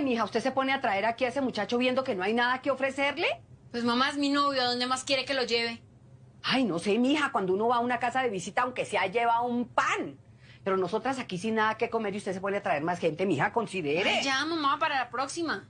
Ay, mija, ¿usted se pone a traer aquí a ese muchacho viendo que no hay nada que ofrecerle? Pues mamá es mi novio, ¿a dónde más quiere que lo lleve? Ay, no sé, mija, cuando uno va a una casa de visita, aunque sea, lleva un pan. Pero nosotras aquí sin nada que comer y usted se pone a traer más gente, mija, considere. Ay, ya, mamá, para la próxima.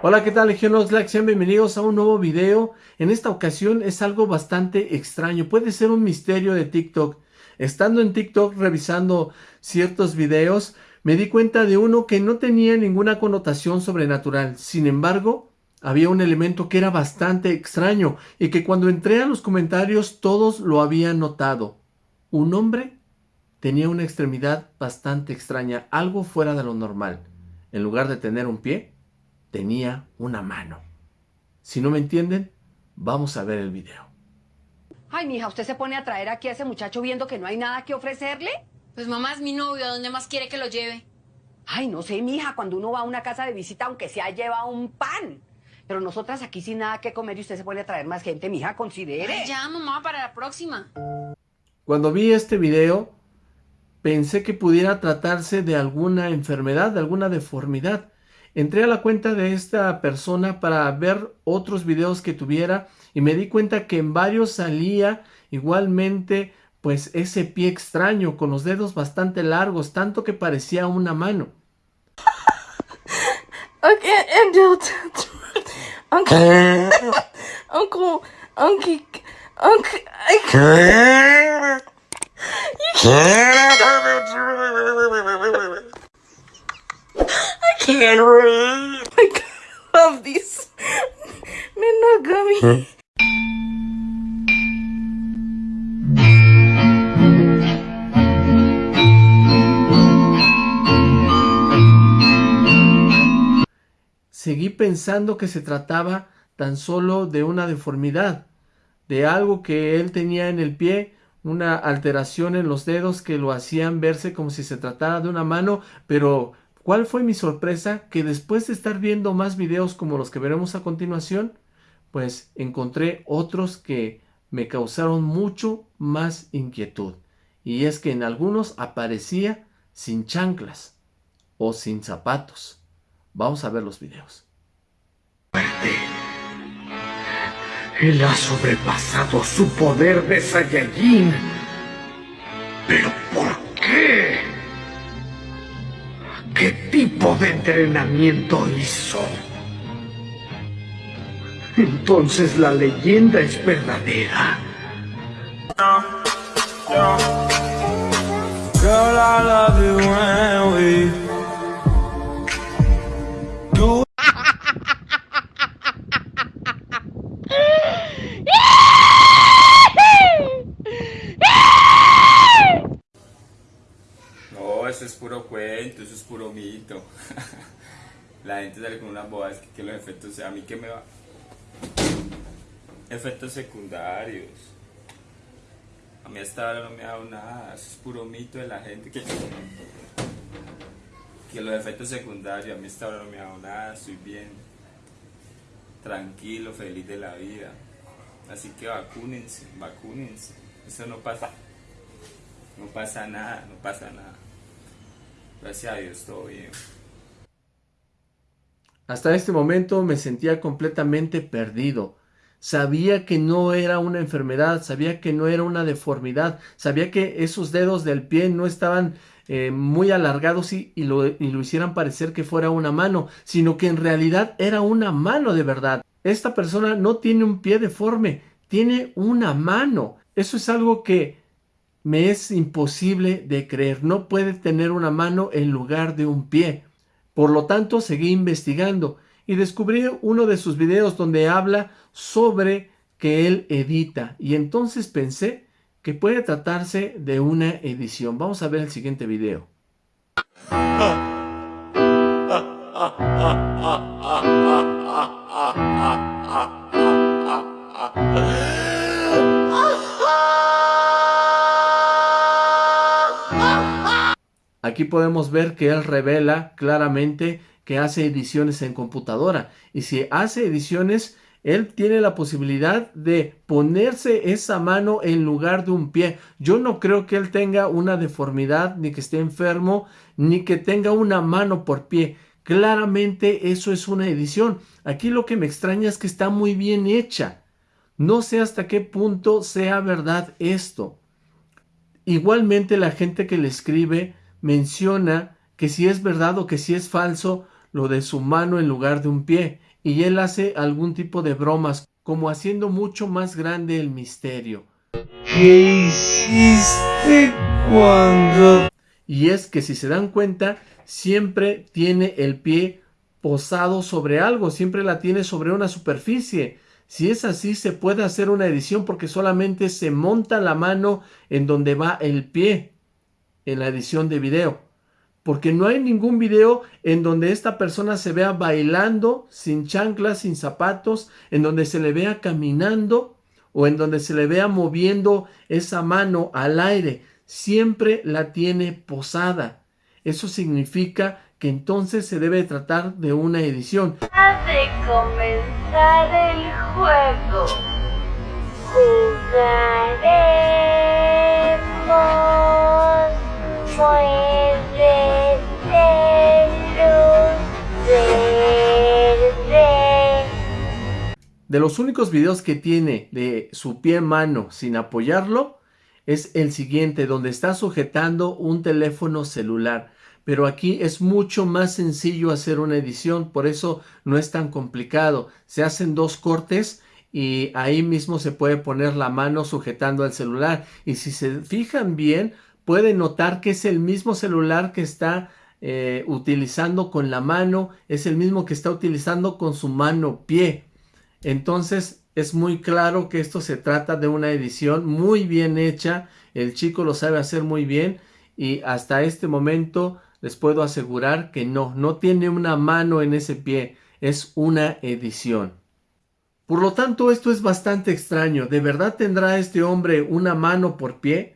Hola, ¿qué tal, Legión Oxlack? Sean bienvenidos a un nuevo video. En esta ocasión es algo bastante extraño, puede ser un misterio de TikTok. Estando en TikTok revisando ciertos videos, me di cuenta de uno que no tenía ninguna connotación sobrenatural. Sin embargo, había un elemento que era bastante extraño y que cuando entré a los comentarios todos lo habían notado. Un hombre tenía una extremidad bastante extraña, algo fuera de lo normal. En lugar de tener un pie, tenía una mano. Si no me entienden, vamos a ver el video. Ay, mija, ¿usted se pone a traer aquí a ese muchacho viendo que no hay nada que ofrecerle? Pues mamá es mi novio, ¿a dónde más quiere que lo lleve? Ay, no sé, mija, cuando uno va a una casa de visita, aunque sea, lleva un pan. Pero nosotras aquí sin nada que comer y usted se pone a traer más gente, mija, considere. Ay, ya, mamá, para la próxima. Cuando vi este video, pensé que pudiera tratarse de alguna enfermedad, de alguna deformidad. Entré a la cuenta de esta persona para ver otros videos que tuviera y me di cuenta que en varios salía igualmente pues ese pie extraño con los dedos bastante largos, tanto que parecía una mano. Okay, and Uncle, Uncle, Uncle, Uncle, I can't read. I love these. Seguí pensando que se trataba tan solo de una deformidad, de algo que él tenía en el pie, una alteración en los dedos que lo hacían verse como si se tratara de una mano, pero ¿cuál fue mi sorpresa? Que después de estar viendo más videos como los que veremos a continuación, pues encontré otros que me causaron mucho más inquietud. Y es que en algunos aparecía sin chanclas o sin zapatos. Vamos a ver los videos. Él ha sobrepasado su poder de Saiyajin. ¿Pero por qué? ¿Qué tipo de entrenamiento hizo? Entonces la leyenda es verdadera. eso puro mito. La gente sale con una boda, es que, los efectos, a mí que me va... Efectos secundarios. A mí hasta ahora no me ha dado nada, eso es puro mito de la gente que... Que los efectos secundarios, a mí hasta ahora no me ha dado nada, estoy bien. Tranquilo, feliz de la vida. Así que vacúnense, vacúnense. Eso no pasa. No pasa nada, no pasa nada. Gracias a Dios, todo bien. Hasta este momento me sentía completamente perdido. Sabía que no era una enfermedad, sabía que no era una deformidad, sabía que esos dedos del pie no estaban eh, muy alargados y, lo, y lo hicieran parecer que fuera una mano, sino que en realidad era una mano de verdad. Esta persona no tiene un pie deforme, tiene una mano. Eso es algo que me es imposible de creer. No puede tener una mano en lugar de un pie. Por lo tanto, seguí investigando y descubrí uno de sus videos donde habla sobre que él edita. Y entonces pensé que puede tratarse de una edición. Vamos a ver el siguiente video. Aquí podemos ver que él revela claramente que hace ediciones en computadora. Y si hace ediciones, él tiene la posibilidad de ponerse esa mano en lugar de un pie. Yo no creo que él tenga una deformidad, ni que esté enfermo, ni que tenga una mano por pie. Claramente eso es una edición. Aquí lo que me extraña es que está muy bien hecha. No sé hasta qué punto sea verdad esto. Igualmente la gente que le escribe menciona que si es verdad o que si es falso lo de su mano en lugar de un pie. Y él hace algún tipo de bromas, como haciendo mucho más grande el misterio. ¿Qué hiciste cuando... Y es que si se dan cuenta, siempre tiene el pie posado sobre algo, siempre la tiene sobre una superficie. Si es así, se puede hacer una edición porque solamente se monta la mano en donde va el pie en la edición de video. Porque no hay ningún video en donde esta persona se vea bailando sin chanclas, sin zapatos, en donde se le vea caminando o en donde se le vea moviendo esa mano al aire. Siempre la tiene posada. Eso significa que entonces se debe tratar de una edición. de comenzar el juego. De los únicos videos que tiene de su pie mano sin apoyarlo es el siguiente donde está sujetando un teléfono celular pero aquí es mucho más sencillo hacer una edición, por eso no es tan complicado. Se hacen dos cortes y ahí mismo se puede poner la mano sujetando al celular. Y si se fijan bien, pueden notar que es el mismo celular que está eh, utilizando con la mano, es el mismo que está utilizando con su mano pie. Entonces es muy claro que esto se trata de una edición muy bien hecha, el chico lo sabe hacer muy bien y hasta este momento les puedo asegurar que no, no tiene una mano en ese pie, es una edición. Por lo tanto, esto es bastante extraño. ¿De verdad tendrá este hombre una mano por pie?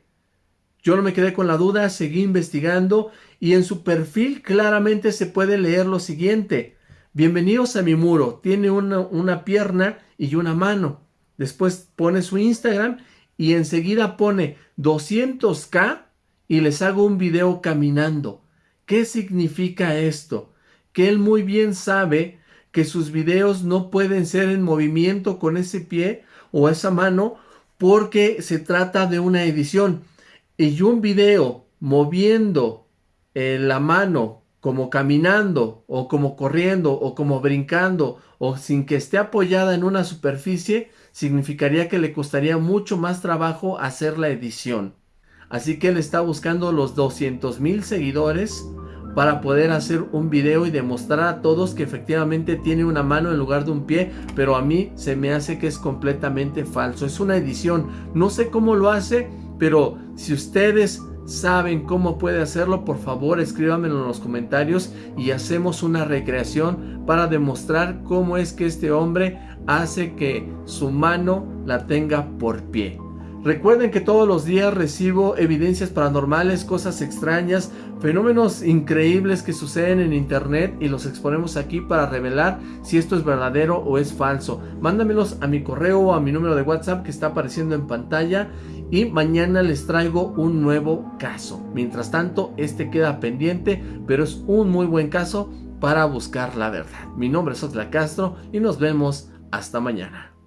Yo no me quedé con la duda, seguí investigando y en su perfil claramente se puede leer lo siguiente. Bienvenidos a mi muro, tiene una, una pierna y una mano. Después pone su Instagram y enseguida pone 200k y les hago un video caminando. ¿Qué significa esto? Que él muy bien sabe que sus videos no pueden ser en movimiento con ese pie o esa mano porque se trata de una edición. Y un video moviendo eh, la mano como caminando o como corriendo o como brincando o sin que esté apoyada en una superficie significaría que le costaría mucho más trabajo hacer la edición. Así que él está buscando los 200 mil seguidores para poder hacer un video y demostrar a todos que efectivamente tiene una mano en lugar de un pie, pero a mí se me hace que es completamente falso. Es una edición, no sé cómo lo hace, pero si ustedes saben cómo puede hacerlo, por favor escríbanmelo en los comentarios y hacemos una recreación para demostrar cómo es que este hombre hace que su mano la tenga por pie. Recuerden que todos los días recibo evidencias paranormales, cosas extrañas, fenómenos increíbles que suceden en internet y los exponemos aquí para revelar si esto es verdadero o es falso. Mándamelos a mi correo o a mi número de WhatsApp que está apareciendo en pantalla y mañana les traigo un nuevo caso. Mientras tanto, este queda pendiente, pero es un muy buen caso para buscar la verdad. Mi nombre es Otla Castro y nos vemos hasta mañana.